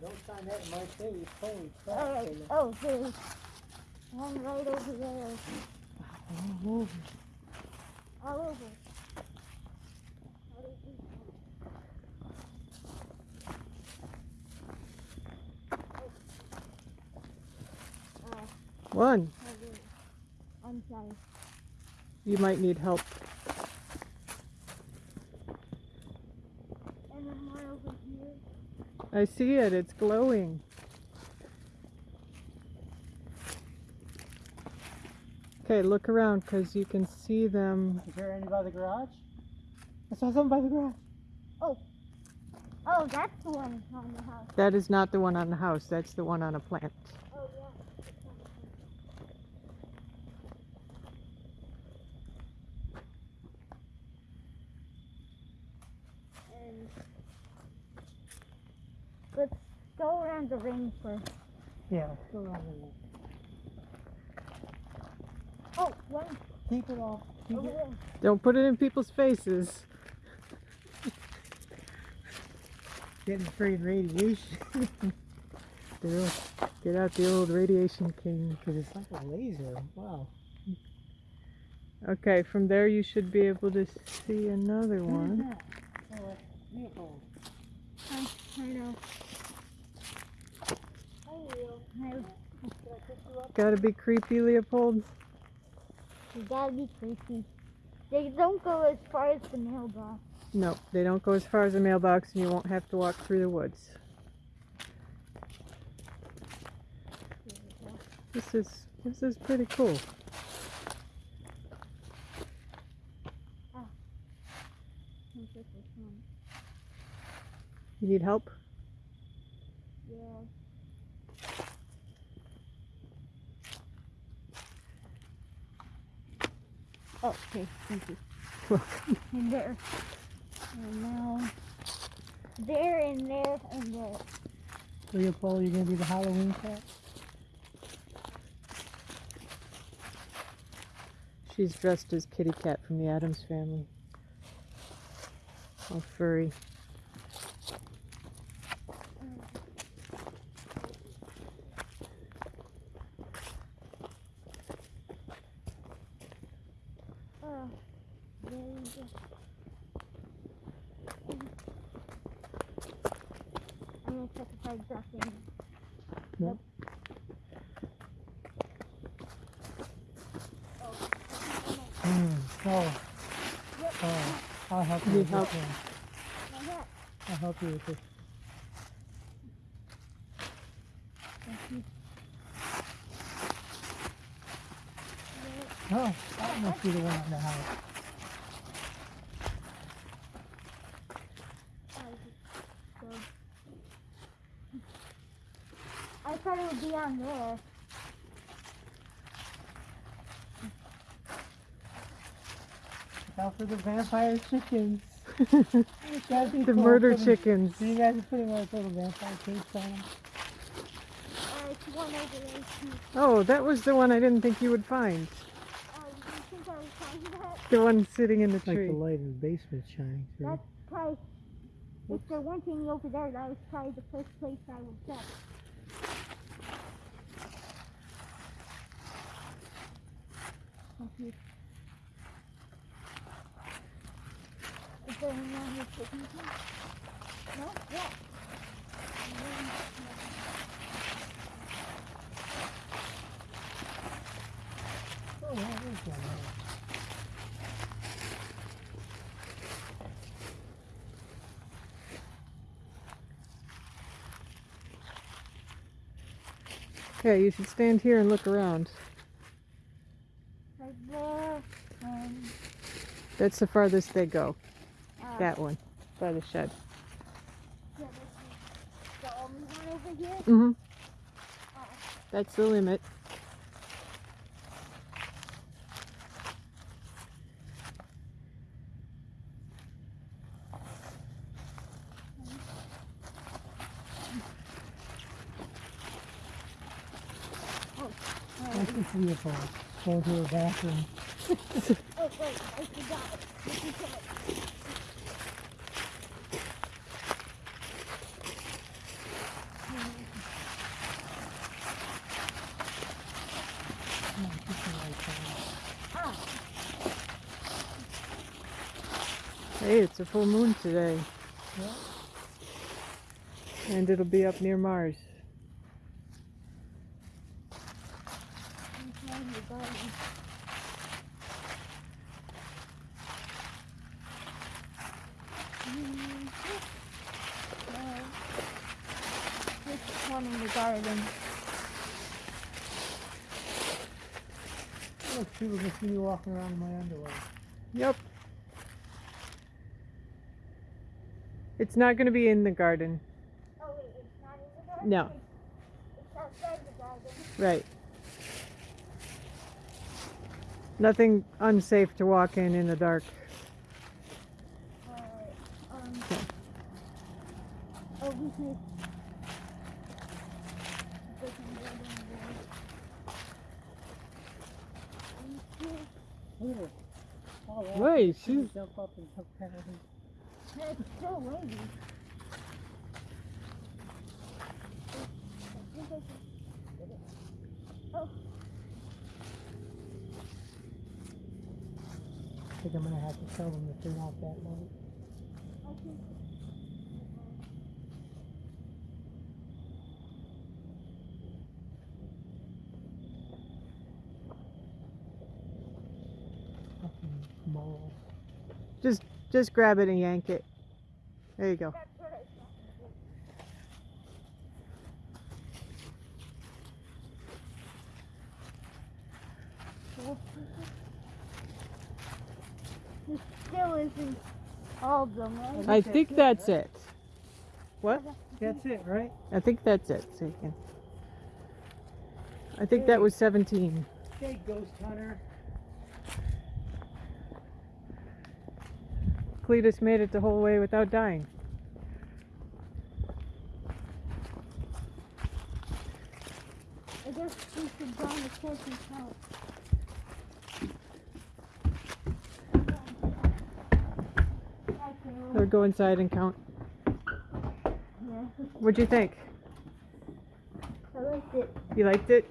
don't sign that in my face. Holy crap. Alright. Kayla. Oh, there's one right over there. All over. All over. One. I'm sorry. You might need help. And then one over here. I see it. It's glowing. Okay, look around because you can see them. Is there any by the garage? I saw something by the garage. Oh, Oh, that's the one on the house. That is not the one on the house. That's the one on a plant. Oh, yeah. Go around the ring first. Yeah, let's go around there. Oh, one Keep it off. Keep over it. there. Don't put it in people's faces. Getting free radiation. They'll Get out the old radiation king. Because it's like a laser. Wow. Okay, from there you should be able to see another one. Oh, a vehicle. I, I know. I will. I, Did I pick you up? Gotta be creepy, Leopold. you gotta be creepy. They don't go as far as the mailbox. No, they don't go as far as the mailbox and you won't have to walk through the woods. This is this is pretty cool. I'll take this one. You need help? Yeah. Oh, okay, thank you. And there. And now. There and there and there. Leopold, you're going to be the Halloween cat? She's dressed as Kitty Cat from the Addams family. All furry. Oh, there you go. I'm gonna check if I got any. Nope. Hmm. Oh. Yep. Oh. I'll help you Need with help? this one. I'll help you with this. Thank you. Oh, that must be the one in the house. I just go. I thought it would be on there. Look out for the vampire chickens. The cool, murder putting- chickens. You guys are putting like little vampire capes on them. Uh, it's one over there too. Oh, that was the one I didn't think you would find. Oh, you think I was talking about? The one sitting in the Like tree. the light in the basement shining through. That's probably. If there weren't any over there, that was probably the first place I would check. Thank. Is there? No? Yeah. Okay, you should stand here and look around. Right there. And, That's the farthest they go. uh, That one, by the shed. yeah, this the only one over here. Mm-hmm. Oh. That's the limit. This is Leopold. Going to the bathroom. I forgot. Hey, it's a full moon today. Yeah. And it'll be up near Mars. Just one in the garden. Look, people can see me walking around in my underwear. Yep. It's not going to be in the garden. Oh wait, it's not in the garden? No. It's outside the garden. Right. Nothing unsafe to walk in in the dark. Alright, um. Over here. They can go down there. Here. Oh, wow. Wait, She jump up and jump kind of It's so windy. I think I can get it. Oh, I think I'm gonna have to tell them to turn off that light. I Fucking mole. Just just grab it and yank it. There you go. That's what I still isn't all of them, right? I think that's it. What? That's it, right? I think that's it. So you can. I think that was 17. Okay, ghost hunter. Cletus made it the whole way without dying. I guess we should go on the and count. Or go inside and count. Yeah, What'd you think? I liked it. You liked it?